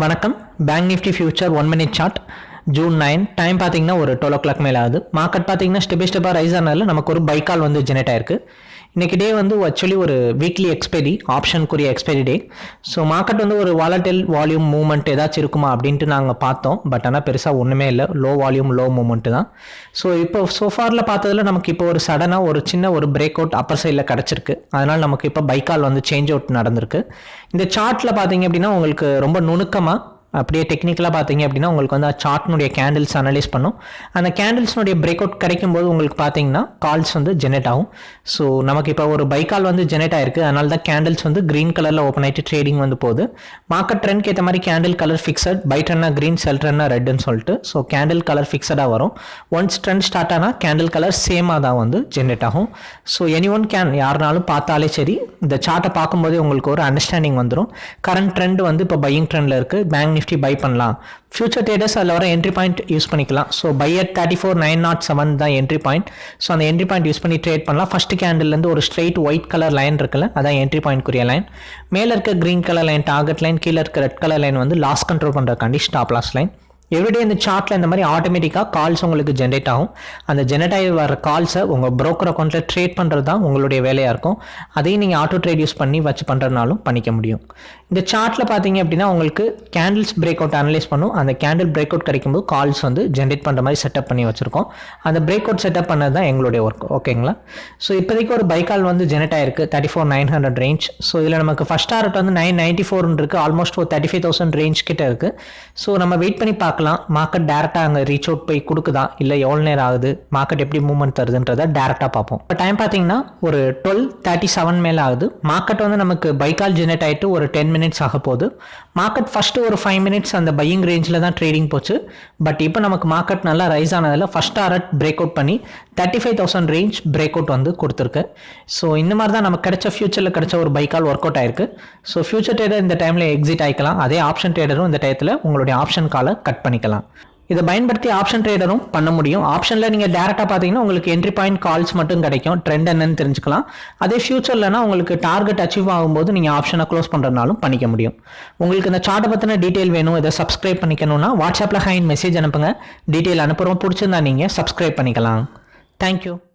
வணக்கம். Bank Nifty future one minute chart June nine time பார்த்தீங்கன்னா ஒரு டுவெல் ஓ clock மேலே ஆகுது. மார்க்கெட் பார்த்தீங்கன்னா ஸ்டெப் பை ஸ்டெப்பாக ரைஸ் ஆனால நமக்கு ஒரு பைக்கால் வந்து ஜெனரேட் ஆயிருக்கு. இன்னைக்கு டே வந்து ஆக்சுவலி ஒரு வீக்லி எக்ஸ்பைரி ஆப்ஷனுக்குரிய எக்ஸ்பைரி டே ஸோ மார்க்கெட் வந்து ஒரு வாலட்டில் வால்யூம் மூவ்மெண்ட் ஏதாச்சும் இருக்குமா அப்படின்ட்டு நாங்கள் பார்த்தோம். பட் ஆனால் பெருசாக ஒன்றுமே இல்லை. லோ வால்யூம் லோ மூவ்மெண்ட்டு தான். ஸோ இப்போ சோஃபாரில் பார்த்ததுல நமக்கு இப்போ ஒரு சடனாக ஒரு சின்ன ஒரு பிரேக் அவுட் அப்பர் சைடில் கிடச்சிருக்கு. அதனால் நமக்கு இப்போ பைக்கால் வந்து சேஞ்ச் அவுட் நடந்திருக்கு. இந்த சார்ட்டில் பார்த்தீங்க அப்படின்னா உங்களுக்கு ரொம்ப நுணுக்கமாக அப்படியே டெக்னிக்கலாக பார்த்தீங்க அப்படின்னா உங்களுக்கு வந்து சார்ட்னுடைய கேண்டில்ஸ் அனலைஸ் பண்ணும். அந்த கேண்டில்ஸ்னுடைய பிரேக் அவுட் கிடைக்கும் போது உங்களுக்கு பார்த்தீங்கன்னா கால்ஸ் வந்து ஜெனரேட் ஆகும். ஸோ நமக்கு இப்போ ஒரு பைக்கால் வந்து ஜெனரேட் ஆயிருக்கு. அதனால தான் கேண்டில்ஸ் வந்து க்ரீன் கலரில் ஓப்பன் ஆகிட்டு ட்ரேடிங் வந்து போகுது. மார்க்கெட் ட்ரெண்ட்க்கு ஏற்ற மாதிரி கேண்டில் கலர் ஃபிக்ஸட் பை ட்ரெண்ட்னா க்ரீன் செல் ட்ரெண்ட்னா ரெட்னு சொல்லிட்டு ஸோ கேண்டில் கலர் ஃபிக்ஸடாக வரும். ஒன்ஸ் ட்ரெண்ட் ஸ்டார்ட் ஆனால் கேண்டில் கலர் சேமாக தான் வந்து ஜென்ரேட் ஆகும். ஸோ எனி ஒன் கேன் யாருனாலும் பார்த்தாலே சரி இந்த சார்ட்டை பார்க்கும்போதே உங்களுக்கு ஒரு அண்டர்ஸ்டாண்டிங் வந்துடும் கரண்ட் ட்ரெண்ட் வந்து இப்போ பையிங் ட்ரெண்டில் இருக்குது பேங்க் நிஃப்டி பை பண்ணலாம். ஃபியூச்சர் ட்ரேடர்ஸ் அதில் வர என்ட்ரி பாயிண்ட் யூஸ் பண்ணிக்கலாம். So buy at thirty four nine not seven தான் என்ட்ரி பாயிண்ட் ஸோ அந்த என்ட்ரி பாயிண்ட் யூஸ் பண்ணி ட்ரேட் பண்ணலாம். ஃபஸ்ட்டு கேண்டில்லேருந்து ஒரு ஸ்ட்ரெயிட் ஒயிட் கலர் லைன் இருக்குல்ல அதான் என்ட்ரி பாயிண்ட்க்குரிய லைன் மேலே இருக்க green colour line target line கீழே இருக்க ரெட் கலர் லைன் வந்து லாஸ் கண்ட்ரோல் பண்ணுறக்காண்டி ஸ்டாப் லாஸ் லைன் எவ்ரிடே இந்த சார்ட்டில் இந்த மாதிரி ஆட்டோமேட்டிக்காக கால்ஸ் உங்களுக்கு ஜென்ரேட் ஆகும். அந்த ஜென்ரேட் ஆகி வர கால்ஸை உங்கள் ப்ரோக்கர் அக்கௌண்ட்டில் ட்ரேட் பண்ணுறது தான் உங்களுடைய வேலையாக இருக்கும். அதையும் நீங்கள் ஆட்டோ ட்ரேட் யூஸ் பண்ணி வச்சு பண்ணுறதுனாலும் பண்ணிக்க முடியும். இந்த சார்ட்டில் பார்த்தீங்க அப்படின்னா உங்களுக்கு கேண்டில்ஸ் பிரேக் அவுட் அனலைஸ் பண்ணும். அந்த கேண்டில் பிரேக் அவுட் கிடைக்கும்போது கால்ஸ் வந்து ஜென்ரேட் பண்ணுற மாதிரி செட்டப் பண்ணி வச்சுருக்கோம். அந்த பிரேக் அவுட் செட்டப் பண்ணது தான் எங்களுடைய ஒர்க் ஓகேங்களா ஸோ இப்போதைக்கு ஒரு பைக்கால் வந்து ஜென்ரேட் ஆயிருக்கு. Thirty four nine hundred range so இதில் நமக்கு ஃபஸ்ட் டாரட் வந்து நைன் நைன்ட்டி ஃபோர்னு இருக்குது ஆல்மோஸ்ட் ஒரு தேர்ட்டி ஃபைவ் தௌசண்ட் ரேஞ்ச் கிட்ட இருக்குது ஸோ நம்ம வெயிட் பண்ணி பார்க்கலாம். மார்க்கெட் டேரெக்டாக அங்கே ரீச் அவுட் போய் கொடுக்குதா? இல்லை எவ்வளோ நேரம் ஆகுது? மார்க்கெட் எப்படி மூவ்மெண்ட் தருதுன்றதை டேரெக்டாக பார்ப்போம். இப்போ டைம் பார்த்தீங்கன்னா ஒரு டுவெல் தேர்ட்டி செவன் மேலே ஆகுது. மார்க்கெட் வந்து நமக்கு பைக்கால் ஜெனரேட் ஆகிட்டு ஒரு டென் மினிட்ஸ் ஆக போகுது. மார்க்கெட் ஃபஸ்ட்டு ஒரு ஃபைவ் மினிட்ஸ் அந்த பையிங் ரேஞ்சில் தான் ட்ரேடிங் போச்சு. பட் இப்போ நமக்கு மார்க்கெட் நல்லா ரைஸ் ஆனதில் ஃபஸ்ட் டாரட் பிரேக் அவுட் பண்ணி thirty five thousand range break out வந்து கொடுத்துருக்கு. ஸோ இந்த மாதிரி தான் நமக்கு கிடைச்ச ஃபியூச்சரில் கிடைச்ச ஒரு பைக்கால் ஒர்க் அவுட் ஆயிருக்கு. ஸோ ஃபியூச்சர் ட்ரேடர் இந்த டைமில் எக்ஸிட் ஆகிக்கலாம் அதே ஆப்ஷன் ட்ரேடரும் இந்த டயத்தில் உங்களுடைய ஆப்ஷன் காலை கட் பண்ணிக்கலாம். இதை பயன்படுத்தி ஆப்ஷன் ட்ரேடரும் பண்ண முடியும். ஆப்ஷனில் நீங்கள் டேரெக்டாக பார்த்தீங்கன்னா உங்களுக்கு என்ட்ரி பாயிண்ட் கால்ஸ் மட்டும் கிடைக்கும். ட்ரெண்ட் என்னன்னு தெரிஞ்சுக்கலாம். அதே ஃபியூச்சர்லனா உங்களுக்கு டார்கெட் அச்சீவ் ஆகும்போது நீங்கள் ஆப்ஷனை க்ளோஸ் பண்ணுறதுனாலும் பண்ணிக்க முடியும். உங்களுக்கு இந்த சார்ட்டை பற்றின டீட்டெயில் வேணும் இதை சப்ஸ்கிரைப் பண்ணிக்கணும்னா வாட்ஸ்அப்பில் ஹைன் மெசேஜ் அனுப்புங்க. டீட்டெயில் அனுப்புகிறோம் பிடிச்சிருந்தா நீங்கள் சப்ஸ்கிரைப் பண்ணிக்கலாம். Thank you.